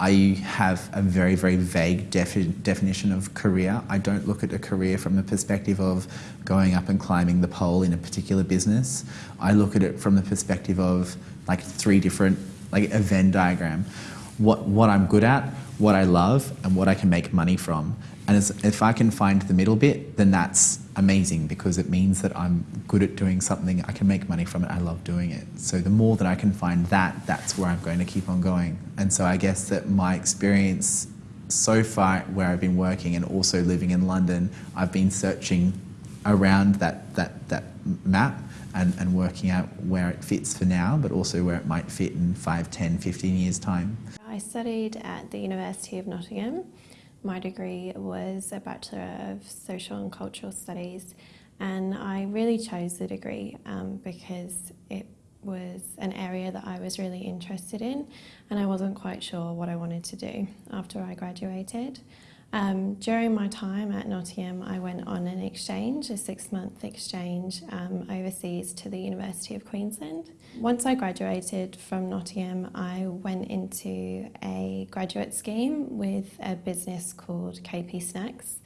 I have a very, very vague defi definition of career. I don't look at a career from the perspective of going up and climbing the pole in a particular business. I look at it from the perspective of like three different, like a Venn diagram. What, what I'm good at, what I love, and what I can make money from. And if I can find the middle bit, then that's amazing because it means that I'm good at doing something, I can make money from it, I love doing it. So the more that I can find that, that's where I'm going to keep on going. And so I guess that my experience so far where I've been working and also living in London, I've been searching around that, that, that map and, and working out where it fits for now, but also where it might fit in 5, 10, 15 years' time. I studied at the University of Nottingham my degree was a Bachelor of Social and Cultural Studies and I really chose the degree um, because it was an area that I was really interested in and I wasn't quite sure what I wanted to do after I graduated. Um, during my time at Nottingham, I went on an exchange, a six-month exchange um, overseas to the University of Queensland. Once I graduated from Nottingham, I went into a graduate scheme with a business called KP Snacks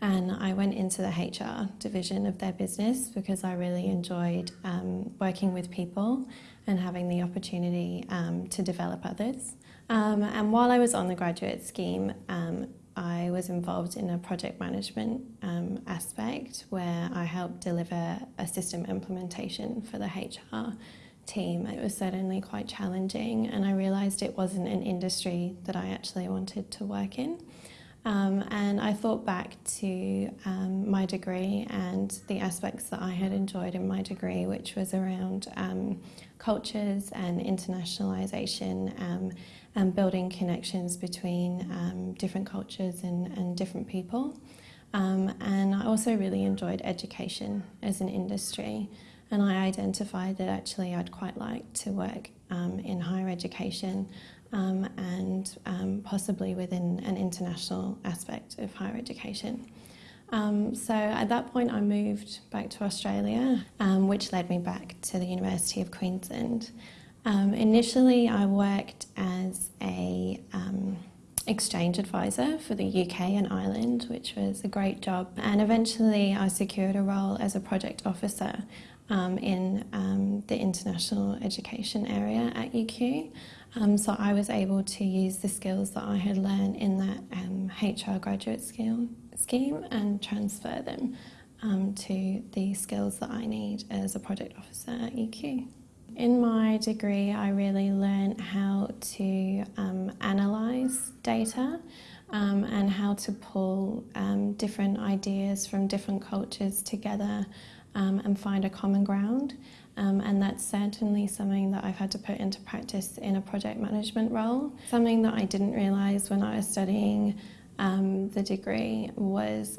and I went into the HR division of their business because I really enjoyed um, working with people and having the opportunity um, to develop others. Um, and while I was on the graduate scheme, um, I was involved in a project management um, aspect where I helped deliver a system implementation for the HR team. It was certainly quite challenging and I realised it wasn't an industry that I actually wanted to work in. Um, and I thought back to um, my degree and the aspects that I had enjoyed in my degree, which was around um, cultures and internationalisation um, and building connections between um, different cultures and, and different people. Um, and I also really enjoyed education as an industry. And I identified that actually I'd quite like to work um, in higher education um, and um, possibly within an international aspect of higher education. Um, so at that point I moved back to Australia, um, which led me back to the University of Queensland. Initially I worked as a exchange advisor for the UK and Ireland, which was a great job. And eventually I secured a role as a project officer um, in um, the international education area at UQ. Um, so I was able to use the skills that I had learned in that HR um, graduate skill, scheme and transfer them um, to the skills that I need as a project officer at UQ. In my degree, I really learned how to um, analyse data um, and how to pull um, different ideas from different cultures together um, and find a common ground. Um, and that's certainly something that I've had to put into practice in a project management role. Something that I didn't realise when I was studying um, the degree was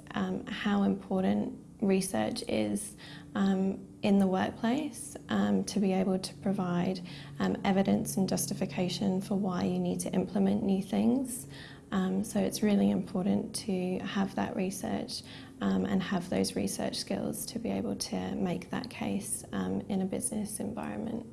how important research is um, in the workplace um, to be able to provide um, evidence and justification for why you need to implement new things. Um, so it's really important to have that research um, and have those research skills to be able to make that case um, in a business environment.